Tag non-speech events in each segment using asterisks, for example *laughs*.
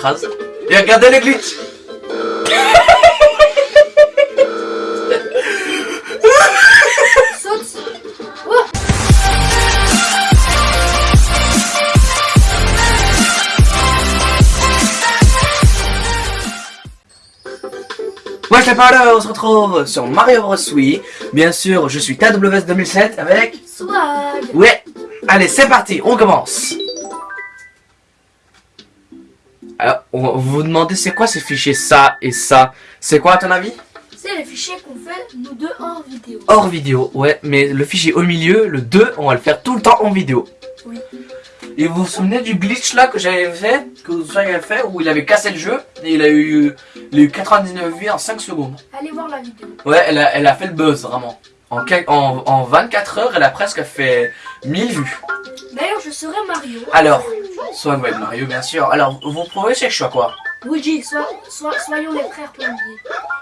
l'écrase. Et regardez le glitch Ouais, je parle, on se retrouve sur Mario Bros. Wii. Bien sûr, je suis TWS 2007 avec... Swag Ouais Allez, c'est parti, on commence on- vous vous demandez c'est quoi ces fichiers ça et ça? C'est quoi à ton avis? C'est les fichiers qu'on fait, nous deux, en vidéo. Hors vidéo, ouais, mais le fichier au milieu, le 2, on va le faire tout le temps en vidéo. Oui. Et vous vous souvenez du glitch là que j'avais fait, que vous avez fait, où il avait cassé le jeu et il a eu, il a eu 99 vues en 5 secondes? Allez voir la vidéo. Ouais, elle a, elle a fait le buzz vraiment. En, quel- en, en 24 heures, elle a presque fait 1000 vues. D'ailleurs, je serai Mario. Alors, soit ouais, Mario bien sûr. Alors, vous prouvez c'est que je suis à quoi? Luigi, sois, sois- soyons les frères plombiers.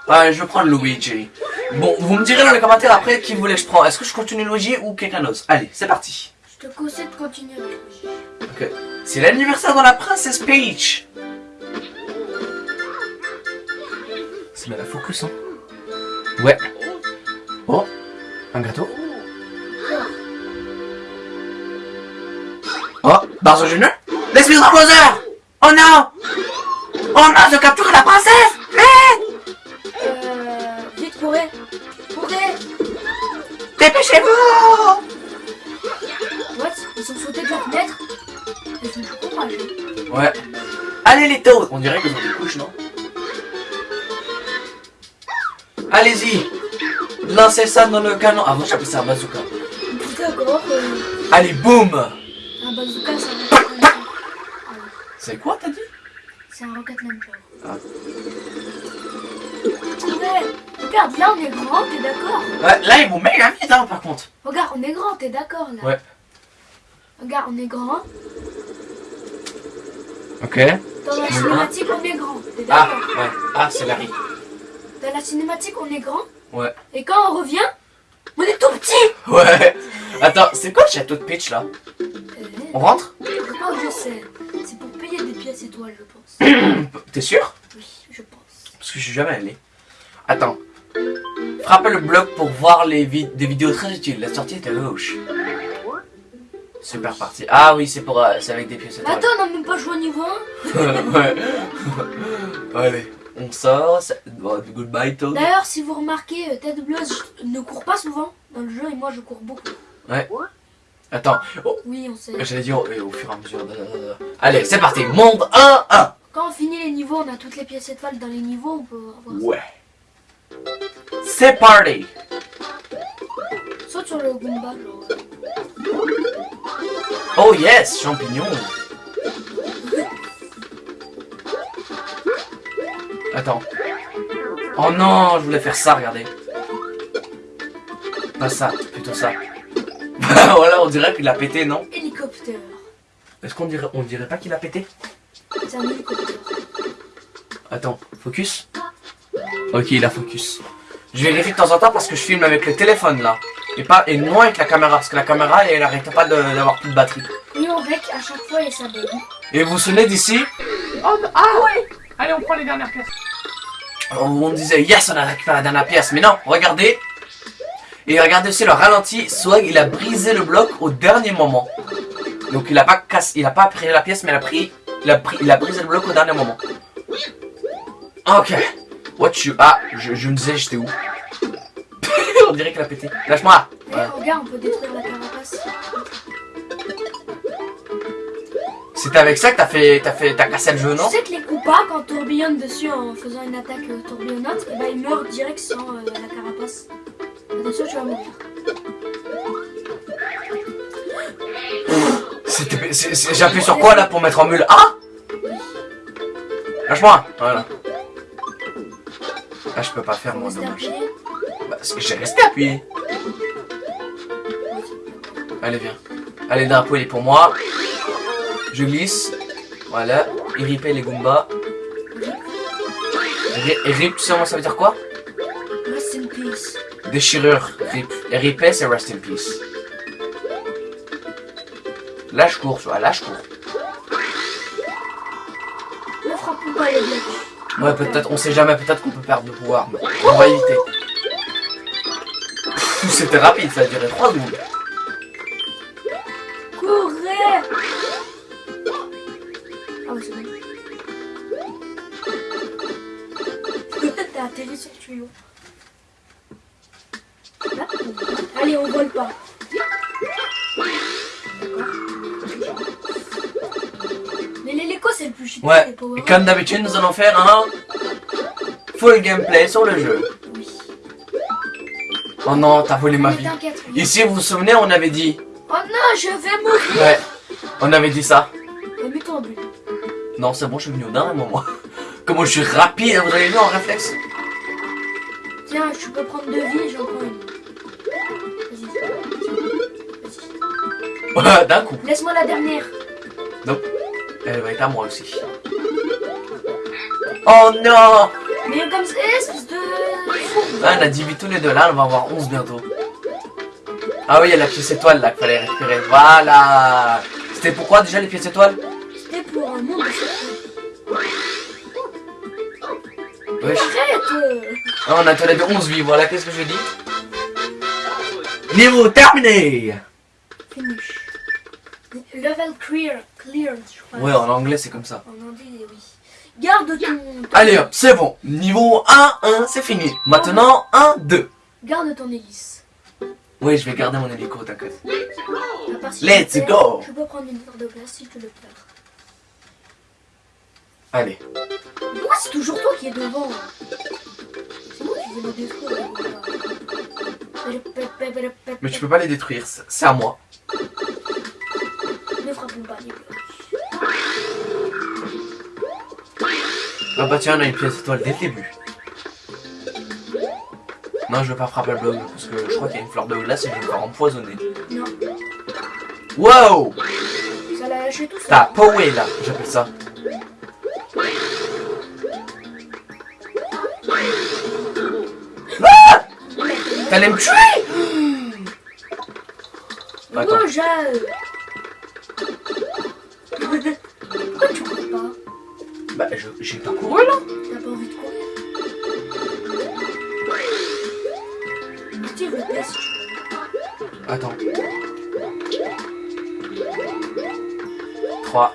Ouais, je vais prendre Luigi. Bon, vous me direz dans les commentaires après qui vous voulez que je prends. Est-ce que je continue Luigi ou quelqu'un d'autre? Allez, c'est parti. Je te conseille de continuer avec Luigi. Ok. C'est l'anniversaire de la princesse Peach. C'est la focus, hein Ouais. Oh, un gâteau. Oh, Barzo Junior L'explosion Bowser Oh non. Oh non, je capture la princesse. Vite Euh... Vite, courez. Courez. Dépêchez-vous. What? Ils sont sautés de la fenêtre? Ils sont trop courageux. Ouais. Allez les toads. On dirait qu'ils ont des couches, non? Allez-y Lancez ça dans le canon. Ah, moi j'appelle ça un bazooka. D'accord, euh... Allez, boum Un bazooka, c'est un rocket. *laughs* C'est quoi, t'as dit? C'est un rocket launcher. Ah. Ouais, regarde, là on est grand, t'es d'accord? Ouais, là, ils vont méga vite, hein, par contre. Regarde, on est grand, t'es d'accord là? Ouais. Regarde, on est grand. Ok. Dans la cinématique, on est grand. T'es Ah, d'accord? ouais. Ah, c'est Larry. Dans la cinématique, on est grand? Ouais. Et quand on revient, on est tout petit Ouais. Attends, c'est quoi le château de Peach, là? Euh, On rentre? que je sais? C'est pour payer des pièces étoiles, je pense. *coughs* T'es sûr? Oui, je pense. Parce que je suis jamais allé. Attends. Frappez le bloc pour voir les vid- des vidéos très utiles. La sortie est à gauche. Super parti. Ah oui, c'est pour, euh, c'est avec des pièces étoiles. attends, on n'a même pas joué au niveau 1. *laughs* ouais. *laughs* Allez, on sort. c'est- bon, goodbye, Toad. D'ailleurs, si vous remarquez, euh, Ted Blues ne court pas souvent dans le jeu et moi je cours beaucoup. Attends. Oh, Oui, on sait. j'allais dire au fur et à mesure. Allez, c'est parti. Monde 1, 1. Quand on finit les niveaux, on a toutes les pièces étoiles dans les niveaux, on peut avoir Ouais. C'est parti. ça. Saute sur le Goomba. Oh yes, champignon. Attends. Oh non, je voulais faire ça, regardez. Pas ça, plutôt ça. *laughs* voilà, on dirait qu'il a pété, non Hélicoptère. Est-ce qu'on dirait, on dirait pas qu'il a pété C'est un hélicoptère. Attends, focus. Ok, il a focus. Je vérifie de temps en temps parce que je filme avec le téléphone là. Et pas et non avec la caméra parce que la caméra elle arrête pas d'avoir plus de batterie. Et on rec à chaque fois et ça. Et vous vous souvenez d'ici Oh, non- ah ouais Allez, on prend les dernières pièces. On disait yes on a récupéré la dernière pièce. Mais non regardez. Et regardez aussi le ralenti. Swag il a brisé le bloc au dernier moment. Donc il a pas cassé il a pas pris la pièce mais il a pris il a pris il a brisé le bloc au dernier moment. Ok. What you ah je, je me disais j'étais où? *laughs* On dirait qu'il a pété. Lâche-moi. Voilà. regarde, on peut détruire la carapace. C'est avec ça que t'as fait t'as fait t'as cassé le jeu non? Tu sais que les Koopas, quand on tourbillonne dessus en faisant une attaque euh, tourbillonnante, et ben ils meurent direct sans euh, la carapace. Attention, tu vas mourir. J'appuie sur quoi là pour mettre en mule? Ah Lâche-moi Voilà. Là je peux pas faire moi dommage. Bah, parce que j'ai resté appuyé. Allez viens. Allez le drapeau il est pour moi. Je glisse. Voilà. Irripé les Goombas. Ri- Rip, tu sais moi ça veut dire quoi? Rest in peace. Déchirure. Rip. Et ripé c'est rest in peace. Là je cours, tu vois, là je cours. Mon frappons pas les blocs. Ouais, peut-être, on sait jamais, peut-être qu'on peut perdre le pouvoir. mais on va éviter. C'était rapide, ça a duré 3 secondes. *laughs* T'as atterri sur le tuyau. Là Allez, on vole pas. Mais les Lego, c'est le plus chiant. Ouais, et comme d'habitude, nous allons faire un full gameplay sur le jeu. Oui. Oh non, t'as volé ma vie. Ici, vous vous souvenez, on avait dit. Oh non, je vais mourir Ouais, on avait dit ça. Non, c'est bon, je suis venu au dernier moment. *laughs* Comment je suis rapide, vous avez vu en réflexe Tiens, je peux prendre deux vies, j'en prends une. Vas-y. Vas-y. Ouais, *laughs* d'un coup. Laisse-moi la dernière. Elle va être à moi aussi. Oh non Mais comme c'est espèce de. Là, on a 10 vies tous les deux, là, on va avoir 11 bientôt. Ah oui, il y a la pièce étoile là qu'il fallait récupérer. Voilà C'était pourquoi déjà les pièces étoiles? Wesh. Arrête. Ah, on a les deux 11 vies, voilà, qu'est-ce que je dis? Niveau terminé Finish. Level clear. Clear, je crois. Ouais, en anglais c'est comme ça. En anglais, oui. Garde ton... Allez hop, c'est bon. Niveau 1, 1, c'est fini. Maintenant, 1, 2. Garde ton hélice. Oui, je vais garder mon hélico, t'inquiète. Let's je go. Je peux prendre une fleur de glace si tu le perds. Allez. Pourquoi c'est toujours toi qui es devant C'est moi qui vais le détruire. Mais tu peux pas les détruire, c'est à moi. Ne frappons pas les blocs. Ah bah tiens, on a une pièce étoile dès le début. Non, je vais pas frapper le bloc parce que je crois qu'il y a une fleur de glace et je vais me faire empoisonner. Non, Wow ça l'a lâché tout seul. T'as powé là, j'appelle ça. Ah T'allais me tuer Attends. Moi, j'ai... Pourquoi tu cours pas Bah, je- j'ai pas couru là. T'as pas envie de courir Active le veux. Attends. 3,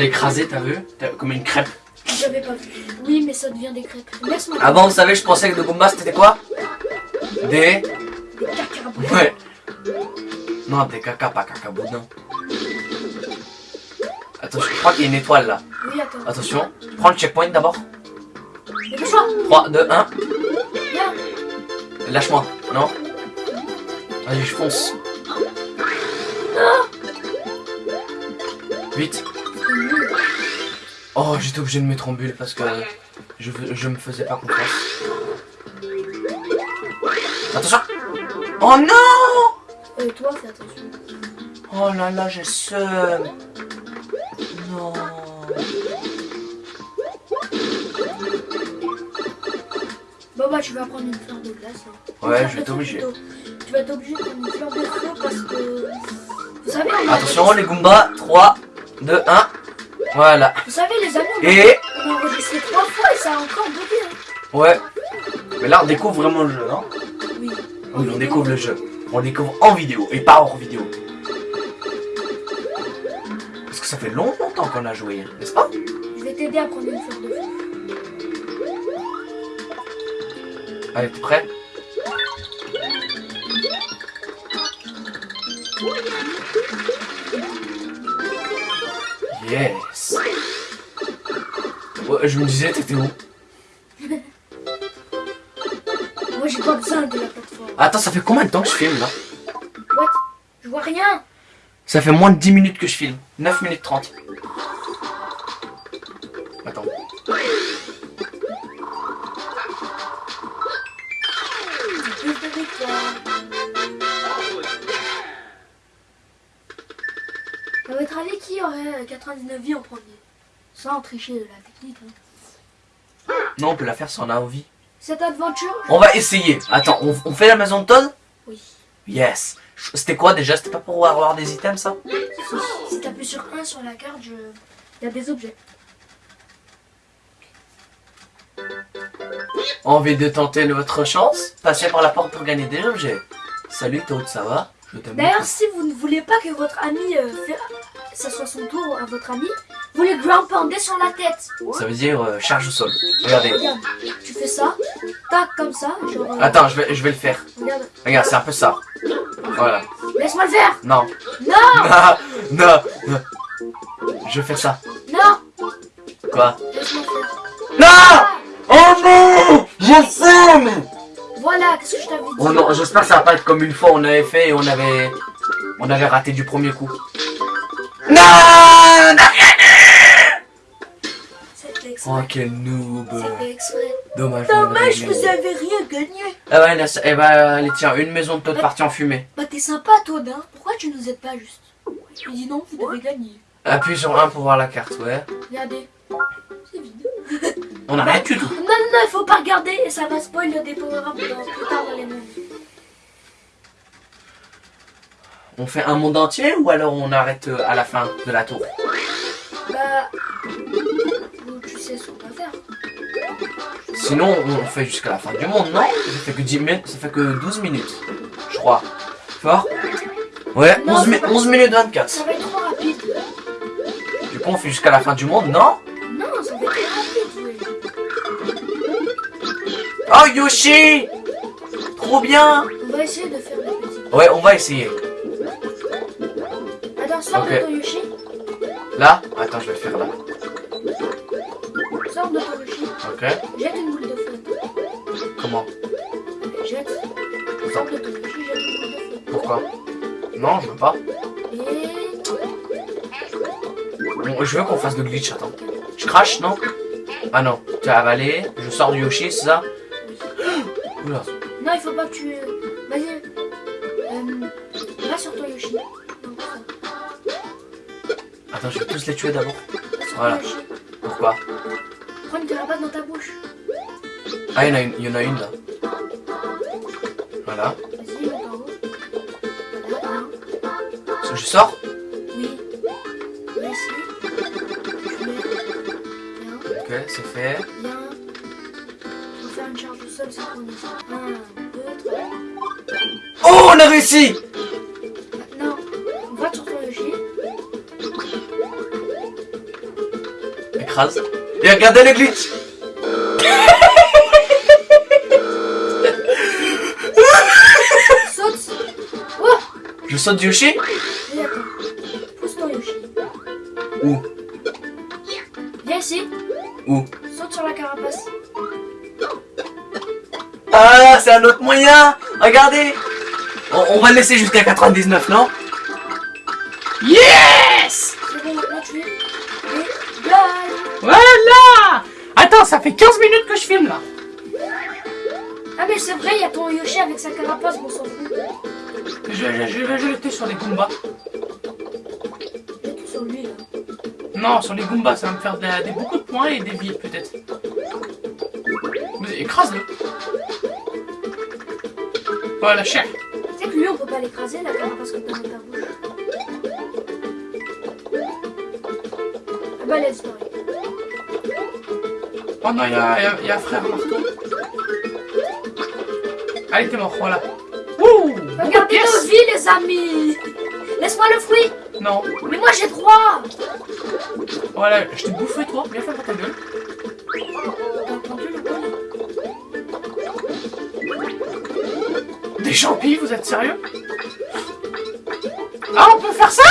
l'ai écrasé, t'as vu? Comme une crêpe. J'avais pas vu. Oui, mais ça devient des crêpes. Laisse-moi. Avant, vous savez, je pensais que de Goomba c'était quoi? Des. Des. Ouais. Non, des caca, pas caca boudin. Attention, je crois qu'il y a une étoile là. Oui, attends. Attention, prends le checkpoint d'abord. Dépêche-toi 3, 2, 1. Viens Lâche-moi, non? Allez, je fonce. 8. Oh, j'étais obligé de mettre en bulle parce que je, je me faisais pas confiance. Attention Oh non Euh, toi, fais attention. Oh là là, j'ai seum. Non. Bon, bah, tu vas prendre une fleur de glace. hein. Ouais, je vais plutôt. Tu vas être obligé de prendre une fleur de feu parce que. Vous savez, on Attention, les Goombas. 3, 2, 1. Voilà. Vous savez, les amis, on a- Et. on a enregistré trois fois et ça a encore bugué. hein. Ouais. Mais là, on découvre vraiment le jeu, non Oui. Oui, on découvre le jeu. On le découvre en vidéo et pas hors vidéo. Parce que ça fait longtemps qu'on a joué, n'est-ce pas? Je vais t'aider à prendre une fleur de feu. Allez, t'es prêt? Yes Ouais, je me disais, t'étais où Moi, j'ai pas besoin de la plateforme. Attends, ça fait combien de temps que je filme là What Je vois rien. Ça fait moins de 10 minutes que je filme. 9 minutes 30. Attends. Ah ouais, votre avis, qui aurait euh, 99 vies en premier Sans tricher de la technique. hein. Non, on peut la faire si on a envie. Cette aventure, On va essayer. Attends, on, on fait la maison de Todd? Oui. Yes. C'était quoi déjà? C'était pas pour avoir des items ça? Si, si t'appuies sur 1 sur la carte, je... il y a des objets. Envie de tenter votre chance? Passez par la porte pour gagner des objets. Salut Todd, ça va? D'ailleurs, si vous ne voulez pas que votre ami euh, fait... ça soit son tour à votre ami, vous les ground sur la tête. Ça veut dire euh, charge au sol. Regardez. Regarde, tu fais ça, tac comme ça, genre. euh, Attends, je vais, je vais le faire. Regarde, Regarde, c'est un peu ça. Voilà. laisse-moi le faire. Non. Non, Non, *laughs* non, non. Je fais ça. non, Quoi? Laisse-moi le faire. Non Oh non Je fume Voilà, qu'est-ce que je t'avais dit? Oh non, j'espère que ça va pas être comme une fois on avait fait et on avait... On avait raté du premier coup. Non on a rien C'était Oh quel noob C'était exprès. Dommage. Dommage, on vous avez rien gagné. Ah ouais, là, ça- eh ben, allez tiens, une maison de Todd partie en fumée. Bah t'es sympa, Toad, hein. Pourquoi tu nous aides pas juste? Tu dis non, vous devez gagner. Appuie sur 1 pour voir la carte, ouais. Regardez. C'est vide. On a rien du tout. Non, non, non, il faut pas regarder et ça va spoil des power-ups dans- plus tard dans les mondes. On fait un monde entier ou alors on arrête euh, à la fin de la tour? Bah. Vous- Tu sais ce qu'on va faire. Sinon, on fait jusqu'à la fin du monde, non? Ça fait que 10 minutes, ça fait que 12 minutes, je crois. Fort? Ouais, Non, 11, c'est mi- pas- 11 minutes 24. Ça va être trop rapide. Du coup, on fait jusqu'à la fin du monde, non? Non, ça va être rapide, oui. Oh, Yoshi Trop bien On va essayer de faire des petits. Ouais, on va essayer. Attends, sors Ok. de ton Yoshi. Là? Attends, je vais le faire là. Ok. Jette une boule de feu. Comment Jette. Une boule de. Pourquoi Non, je veux pas. Et. Bon, je veux qu'on fasse de glitch, attends. Je crache, non Ah non, tu as avalé, je sors du Yoshi, c'est ça Oula. Non, il faut pas que tu. Vas-y. Euh, va sur ton Yoshi. Attends, je vais tous les tuer d'abord. Voilà. Pourquoi Prends une carapace dans ta bouche. Ah, il y en a une, il y en a une là. Voilà. Vas-y, monte en haut. Voilà, bien. Je sors Oui. Là, ici. Mets. Ok, c'est fait. Bien. Faut faire une charge au sol synchronisée. 1, 2, 3. Oh, on a réussi Maintenant, on va sur ton Yoshi. Écrase. Et regardez le glitch Saute. Oh Je saute du Yoshi Oui, attends. Pousse ton Yoshi. Où? Viens ici. Où? Saute sur la carapace. Ah, c'est un autre moyen Regardez on, on va le laisser jusqu'à 99, non? Yes ça fait 15 minutes que je filme là. Ah, mais c'est vrai, il y a ton Yoshi avec sa carapace, bon, fout. Je, je, je vais jeter sur les Goombas. Jette tout sur lui là. Non, sur les Goombas, ça va me faire des, des- beaucoup de points et des vies peut-être. Mais écrase-le. Voilà, cher. Tu sais que lui, on peut pas l'écraser, la carapace que t'as dans ta bouche. Ah bah, elle a disparu. Oh non, il y a, y a- il y a un frère marteau. Allez, t'es mort, voilà. Ouh Regardez nos vies, les amis Laisse-moi le fruit Non, Mais moi, j'ai droit voilà, je t'ai bouffé toi, bien fait pour ta gueule. Des champis, vous êtes sérieux? Ah, on peut faire ça?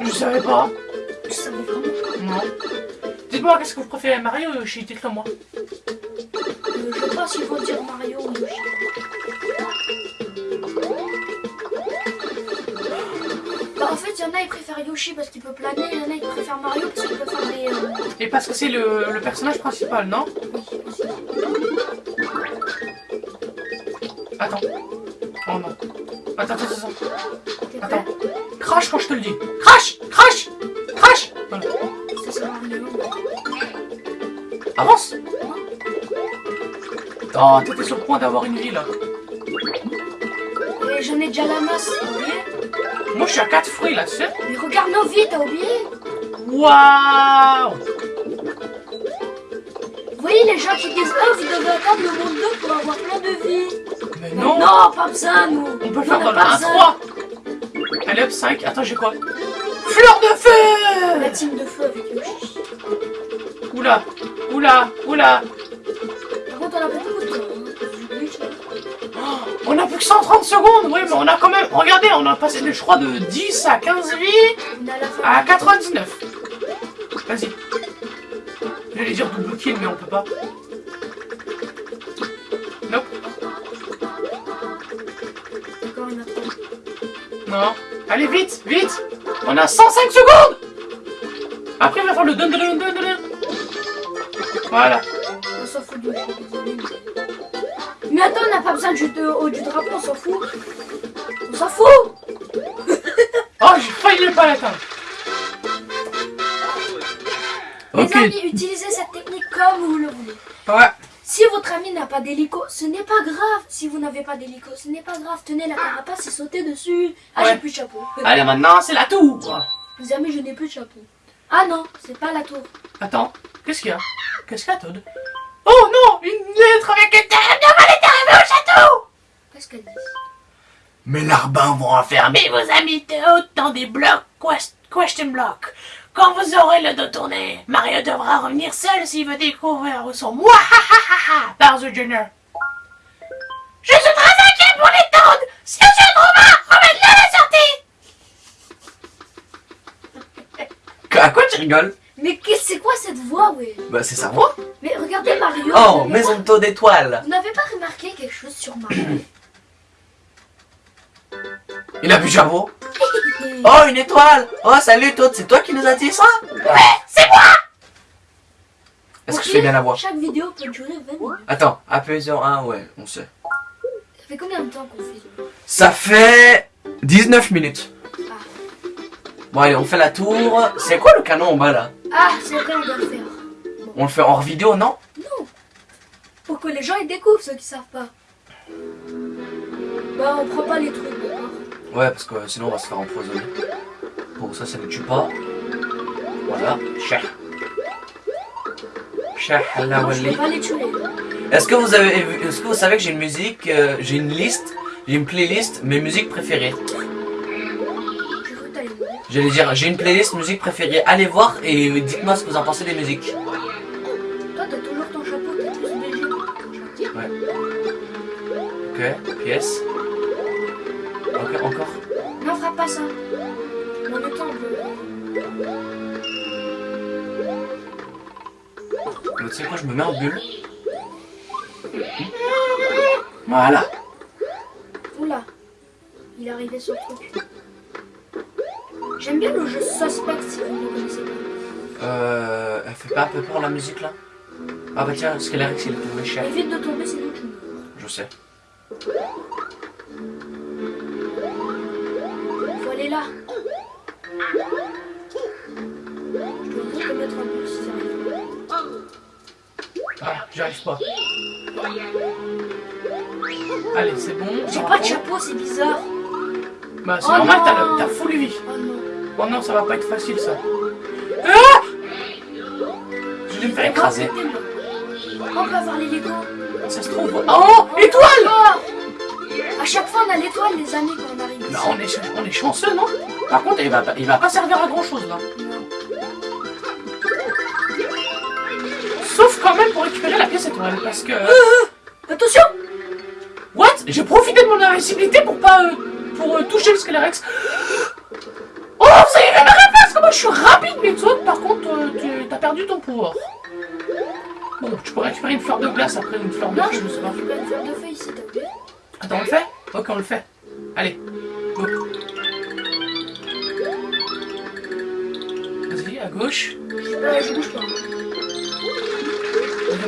Je savais pas. Qu'est-ce que vous préférez, Mario ou Yoshi Dites-le moi. Euh, Je pense qu'ils vont dire Mario ou Yoshi. Bah, en fait, il y en a, ils préfèrent Yoshi parce qu'il peut planer, il y en a, ils préfèrent Mario parce qu'il peut faire des... euh, Et parce que c'est le, le personnage principal, non? Attends. Oh non. Attends, attends, attends. Attends. crash quand je te le dis. Crash Crash Crash Voilà. Avance Oh, t'étais sur le point d'avoir une vie là. Et j'en ai déjà la masse, t'as oublié Moi je suis à 4 fruits là, tu sais. Mais regarde nos vies, t'as oublié Waouh Vous voyez les gens qui disent Oh, vous devez attendre le monde 2 pour avoir plein de vies. Mais non, Non, pas besoin, nous. On peut le faire dans le pas 1 besoin. 3 Allez hop, 5. Attends, j'ai quoi? Fleur de La team de feu avec Yoshi. Oula Oula Oula Par contre, on a pas beaucoup de temps. hein. Oh, On a plus que 130 secondes Oui, mais on a quand même... Regardez, on a passé, je crois, de 10 à 15 vies à la fin. à 99. Vas-y. J'allais dire double kill, mais on peut pas. Nope. Non. Allez, vite, vite On a 105 secondes Après, il va faire le dun dun dun dun dun. Voilà. On s'en fout de. Mais attends, on n'a pas besoin du, de- au- du drapeau, on s'en fout. On s'en fout *laughs* Oh, j'ai failli ne pas l'atteindre. Ok. Les amis, utilisez cette technique comme vous le voulez. Ouais. Si votre ami n'a pas d'hélico, ce n'est pas grave. Si vous n'avez pas d'hélico, ce n'est pas grave. Tenez la carapace et sautez dessus. Ah, Ouais. j'ai plus de chapeau. Allez, maintenant, c'est la tour. Les amis, je n'ai plus de chapeau. Ah non, c'est pas la tour. Attends, qu'est-ce qu'il y a? Qu'est-ce qu'il y a, Todd? Oh non Une lettre avec une terrible elle est arrivée au château Qu'est-ce qu'elle dit? Mes larbins vont enfermer vos amis Théo dans des blocs quest- question block. Quand vous aurez le dos tourné, Mario devra revenir seul s'il veut découvrir où sont moi Bowser Jr. Je suis très inquiet pour les Toads Si vous êtes Romain, remets-le à la Mais qu'est-ce c'est quoi cette voix, ouais Bah c'est sa voix. Mais regardez Mario. Oh, maison de taux d'étoiles. Vous n'avez pas remarqué quelque chose sur Mario? *coughs* Il a plus de chapeau. Oh, une étoile. Oh, salut Toad, c'est toi qui nous as dit ça? Ouais, c'est moi Est-ce que je fais bien la voix? Chaque vidéo peut durer 20 minutes. Attends, sur 1, ouais, on sait. Ça fait combien de temps qu'on fait Ça? Fait 19 minutes. Bon allez, on fait la tour. C'est quoi le canon en bas là Ah, c'est vrai, on doit le faire. On le fait hors vidéo, non Non Pour que les gens ils découvrent ceux qui savent pas. Bah, on prend pas les trucs, d'accord Ouais, parce que sinon on va se faire empoisonner. Bon, ça, ça ne tue pas. Voilà. Les tuer. Est-ce que vous avez est-ce que vous savez que j'ai une musique, euh, j'ai une liste, j'ai une playlist, mes musiques préférées? J'allais dire, j'ai une playlist musique préférée. Allez voir et dites-moi ce que vous en pensez des musiques. Toi, t'as toujours ton chapeau, t'es ton chapeau. Ok, pièce. Ok, encore. Non, frappe pas ça. Mon temps, on peut- Mais tu sais quoi, je me mets en bulle. Voilà. Oula. Il est arrivé sur le truc. J'aime bien le jeu Suspect si vous ne le connaissez pas. Euh, elle fait pas un peu peur la musique là? Ah bah tiens, Skelerix il est tombé cher. Évite de tomber sinon tu meurs. Je sais. Faut aller là. Je dois te mettre un peu si ça arrive. Ah, j'arrive pas. Allez, c'est bon. J'ai pas de chapeau, c'est bizarre. Bah, c'est Oh normal, t'as vie. Oh non. Oh non, ça va pas être facile ça. Ah Je vais me faire écraser. On peut avoir les Lego. Ça se trouve. Oh, étoile À chaque fois, on a l'étoile, les amis, quand on arrive. Non, on est, on est chanceux, non Par contre, il va, pas- il va pas servir à grand chose là. Non. Sauf quand même pour récupérer la pièce étoile. Parce que. Attention What J'ai profité de mon invincibilité pour pas. euh, pour euh, toucher le Skelerex. Ça y est, ma réponse Comment je suis rapide, mais toi, par contre, euh, tu as perdu ton pouvoir. Bon, tu peux récupérer une fleur de glace après une fleur de Non, feu, je pas. peux une fleur de feu ici, t'as oublié Attends, on le fait? Ok, on le fait. Allez, go. Vas-y, à gauche. Je bouge pas.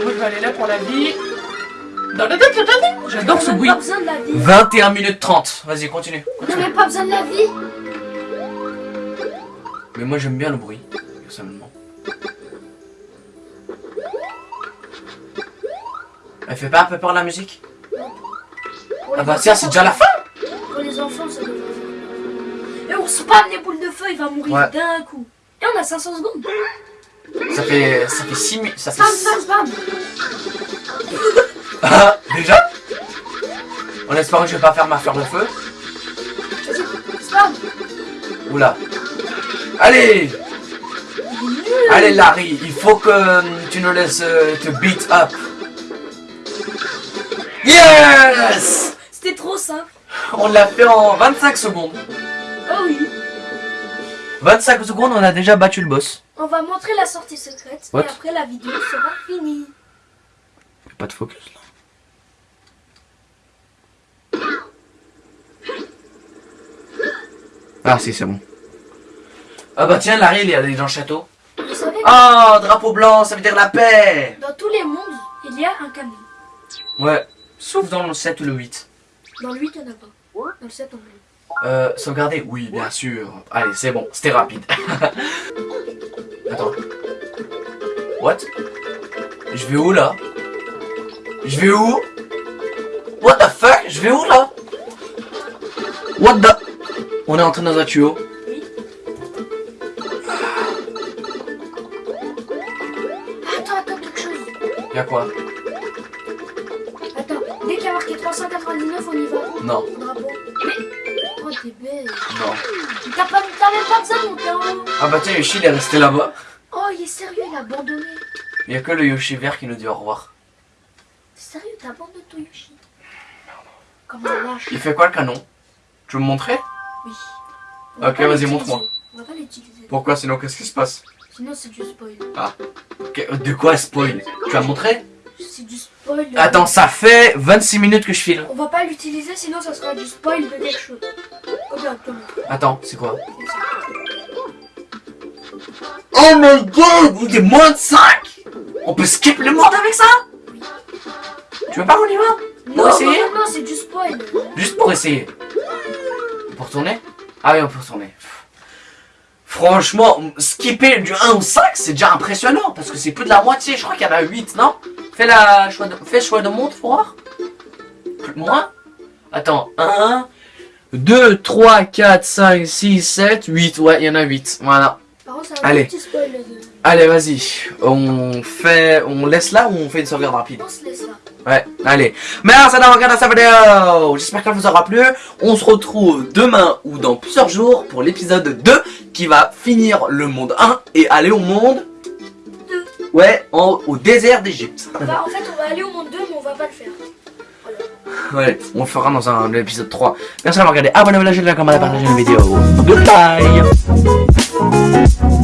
Moi, je vais aller là pour la vie. Dans le- J'adore ce bruit. pas besoin de la vie. 21 minutes 30. Vas-y, continue. On même pas besoin de la vie. Mais moi j'aime bien le bruit, personnellement. Elle fait pas un peu peur la musique? Pour Ah les bah tiens, c'est déjà la fin Pour les enfants, ça devrait Et on spam les boules de feu, il va mourir Ouais. d'un coup. Et on a 500 secondes. Ça fait ça fait 6 minutes, ça fait Spam, spam, spam. *laughs* Ah, déjà? En espérant que je vais pas faire ma fleur de feu. Vas-y, spam. Oula. Allez Allez Larry, il faut que euh, tu nous laisses euh, te beat up. Yes C'était trop simple. On l'a fait en 25 secondes. Oh oui. 25 secondes, on a déjà battu le boss. On va montrer la sortie secrète. What? Et après, la vidéo sera finie. Pas de focus là. Ah si, c'est bon. Ah bah tiens, Larry, il est allé dans le château. Vous savez, Oh, drapeau blanc, ça veut dire la paix dans tous les mondes, il y a un camion. Ouais, sauf dans le 7 ou le 8. Dans le 8, il n'y en a pas. Dans le 7, on l'a. Euh, sauvegarder Oui, bien sûr. Allez, c'est bon, c'était rapide. *laughs* Attends. What? Je vais où là? Je vais où? What the fuck? Je vais où là? What the? On est entré dans un tuyau. Bah tiens, Yoshi il est resté là-bas. Oh, il est sérieux, il a abandonné. Y'a que le Yoshi vert qui nous dit au revoir. Sérieux, t'as abandonné ton Yoshi? Comme un lâche. Il fait quoi le canon? Tu veux me montrer? Oui. On Ok, vas-y, montre-moi. On va pas l'utiliser. Pourquoi sinon qu'est-ce qui se passe? Sinon, c'est du spoil. Ok, De quoi spoil? Tu vas montrer C'est du spoil. Attends, ça fait 26 minutes que je file. On va pas l'utiliser, sinon ça sera du spoil de quelque chose. Oh. Attends, c'est quoi? Oh my god, il est moins de 5 On peut skip le monde avec ça? Tu veux pas qu'on y va? Non, essayer? non, non, c'est du spoil. Juste pour essayer. Pour tourner Ah oui, on peut retourner. Franchement, skipper du 1 au 5, c'est déjà impressionnant, parce que c'est plus de la moitié, je crois qu'il y en a 8, non? Fais la choix de, fais choix de monde pour voir. Plus- Moins Attends, 1, 2, 3, 4, 5, 6, 7, 8, ouais, il y en a 8, voilà. Par contre, c'est un Allez. petit spoil. de- Allez, vas-y, on fait, on laisse là ou on fait une sauvegarde rapide? On se laisse là. Ouais, allez. Merci d'avoir regardé cette vidéo. J'espère qu'elle vous aura plu. On se retrouve demain ou dans plusieurs jours pour l'épisode 2 qui va finir le monde 1 et aller au monde Deux. Ouais, en- au désert d'Égypte. Bah, en fait, on va aller au monde 2, mais on va pas le faire. Ouais, on le fera dans un épisode 3. Merci d'avoir regardé. Abonnez-vous à la chaîne, commentez, partagez la vidéo. Goodbye Música